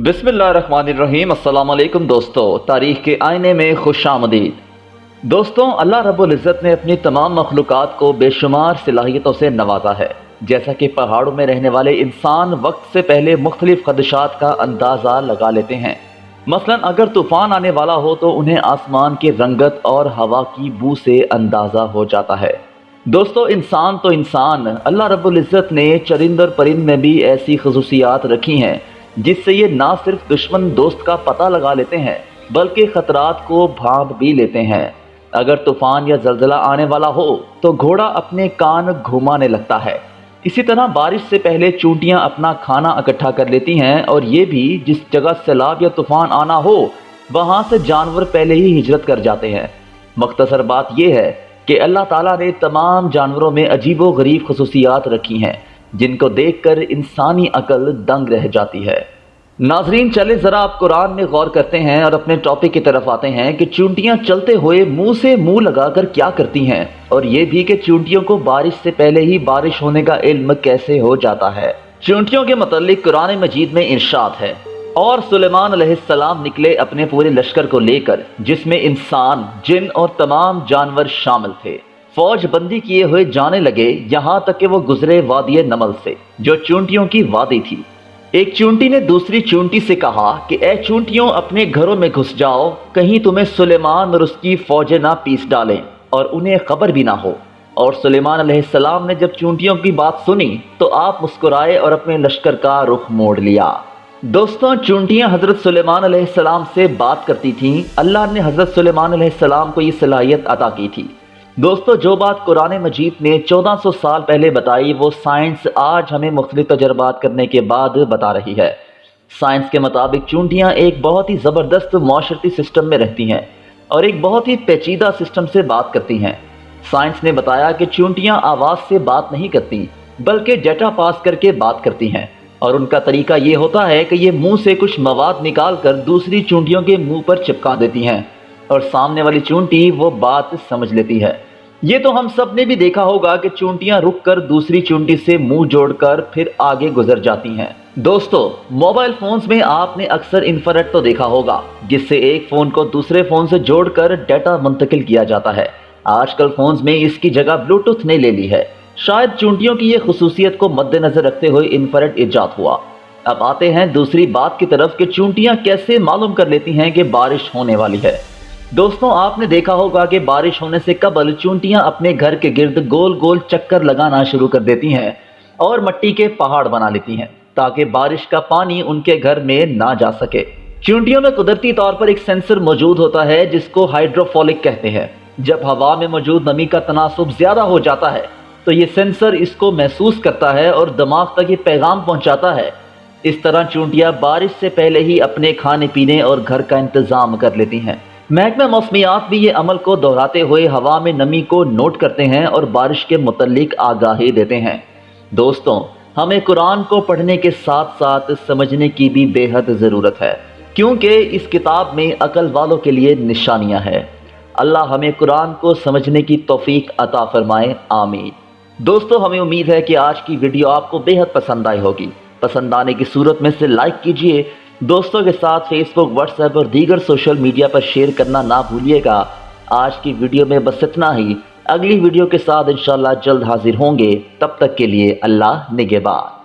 بسم اللہ الرحمن الرحیم السلام علیکم دوستو تاریخ کے آئینے میں خوش آمدید دوستوں اللہ رب العزت نے اپنی تمام مخلوقات کو بے شمار صلاحیتوں سے نوازا ہے جیسا کہ پہاڑوں میں رہنے والے انسان وقت سے پہلے مختلف خدشات کا اندازہ لگا لیتے ہیں مثلا اگر طوفان آنے والا ہو تو انہیں آسمان کی رنگت اور ہوا کی بو سے اندازہ ہو جاتا ہے دوستو انسان تو انسان اللہ رب العزت نے چرند اور پرند میں بھی ایسی خصوصیات رکھی ہیں جس سے یہ نہ صرف دشمن دوست کا پتہ لگا لیتے ہیں، بلکہ خطرات کو بھانپ بھی لیتے ہیں۔ اگر طوفان یا زلزلہ آنے والا ہو، تو گھوڑا اپنے کان گھومانے لگتا ہے۔ اسی طرح بارش سے پہلے چونٹیاں اپنا کھانا اکٹھا کر لیتی ہیں، اور یہ بھی جس جگہ سیلاب یا طوفان آنا ہو، وہاں سے جانور پہلے ہی ہجرت کر جاتے ہیں۔ مختصر بات یہ ہے کہ اللہ تعالیٰ نے تمام جانوروں میں عجیب و غریب خصوصیات رکھی ہیں۔ جن کو دیکھ کر انسانی عقل دنگ رہ جاتی ہے۔ ناظرین چلے ذرا آپ قرآن میں غور کرتے ہیں اور اپنے ٹاپک کی طرف آتے ہیں کہ چونٹیاں چلتے ہوئے منہ سے منہ لگا کر کیا کرتی ہیں۔ اور یہ بھی کہ چونٹیوں کو بارش سے پہلے ہی بارش ہونے کا علم کیسے ہو جاتا ہے۔ چونٹیوں کے متعلق قرآن مجید میں ارشاد ہے۔ اور سلیمان علیہ السلام نکلے اپنے پورے لشکر کو لے کر، جس میں انسان، جن اور تمام جانور شامل تھے۔ فوج بندی کیے ہوئے جانے لگے، یہاں تک کہ وہ گزرے وادی نمل سے، جو چونٹیوں کی وادی تھی۔ ایک چونٹی نے دوسری چونٹی سے کہا کہ، اے چونٹیوں، اپنے گھروں میں گھس جاؤ، کہیں تمہیں سلیمان اور اس کی فوجیں نہ پیس ڈالیں، اور انہیں خبر بھی نہ ہو۔ اور سلیمان علیہ السلام نے جب چونٹیوں کی بات سنی، تو آپ مسکرائے اور اپنے لشکر کا رخ موڑ لیا۔ دوستوں، چونٹیاں حضرت سلیمان علیہ السلام سے بات کرتی تھیں۔ اللہ نے حضرت سلیمان علیہ السلام کو یہ صلاحیت عطا کی تھی۔ دوستو، جو بات قرآن مجید نے چودہ سو سال پہلے بتائی، وہ سائنس آج ہمیں مختلف تجربات کرنے کے بعد بتا رہی ہے۔ سائنس کے مطابق چونٹیاں ایک بہت ہی زبردست معاشرتی سسٹم میں رہتی ہیں اور ایک بہت ہی پیچیدہ سسٹم سے بات کرتی ہیں۔ سائنس نے بتایا کہ چونٹیاں آواز سے بات نہیں کرتی، بلکہ ڈیٹا پاس کر کے بات کرتی ہیں۔ اور ان کا طریقہ یہ ہوتا ہے کہ یہ منہ سے کچھ مواد نکال کر دوسری چونٹیوں کے منہ پر چپکا دیتی ہیں۔ اور سامنے والی چونٹی وہ بات سمجھ لیتی ہے۔ یہ تو ہم سب نے بھی دیکھا ہوگا کہ چونٹیاں رک کر دوسری چونٹی سے منہ جوڑ کر پھر آگے گزر جاتی ہیں۔ دوستو، موبائل فونز میں آپ نے اکثر انفرٹ تو دیکھا ہوگا، جس سے ایک فون کو دوسرے فون سے جوڑ کر ڈیٹا منتقل کیا جاتا ہے۔ آج کل فونز میں اس کی جگہ بلوٹوتھ نے لے لی ہے۔ شاید چونٹیوں کی یہ خصوصیت کو مد نظر رکھتے ہوئے انفرٹ ایجاد ہوا۔ اب آتے ہیں دوسری بات کی طرف کہ چونٹیاں کیسے معلوم کر لیتی ہیں کہ بارش ہونے والی ہے۔ دوستوں آپ نے دیکھا ہوگا کہ بارش ہونے سے قبل چونٹیاں اپنے گھر کے گرد گول گول چکر لگانا شروع کر دیتی ہیں اور مٹی کے پہاڑ بنا لیتی ہیں تاکہ بارش کا پانی ان کے گھر میں نہ جا سکے۔ چونٹیوں میں قدرتی طور پر ایک سینسر موجود ہوتا ہے جس کو ہائیڈروفولک کہتے ہیں۔ جب ہوا میں موجود نمی کا تناسب زیادہ ہو جاتا ہے، تو یہ سینسر اس کو محسوس کرتا ہے اور دماغ تک یہ پیغام پہنچاتا ہے۔ اس طرح چونٹیاں بارش سے پہلے ہی اپنے کھانے پینے اور گھر کا انتظام کر لیتی ہیں۔ محکمہ موسمیات بھی یہ عمل کو دہراتے ہوئے ہوا میں نمی کو نوٹ کرتے ہیں اور بارش کے متعلق آگاہی دیتے ہیں۔ دوستوں، ہمیں قرآن کو پڑھنے کے ساتھ ساتھ سمجھنے کی بھی بے حد ضرورت ہے، کیونکہ اس کتاب میں عقل والوں کے لیے نشانیاں ہیں۔ اللہ ہمیں قرآن کو سمجھنے کی توفیق عطا فرمائے، آمین۔ دوستو، ہمیں امید ہے کہ آج کی ویڈیو آپ کو بے حد پسند آئی ہوگی۔ پسند آنے کی صورت میں سے لائک کیجیے دوستوں کے ساتھ فیس بک واٹس ایپ اور دیگر سوشل میڈیا پر شیئر کرنا نہ بھولیے گا۔ آج کی ویڈیو میں بس اتنا ہی۔ اگلی ویڈیو کے ساتھ انشاءاللہ جلد حاضر ہوں گے۔ تب تک کے لیے اللہ نگہبان۔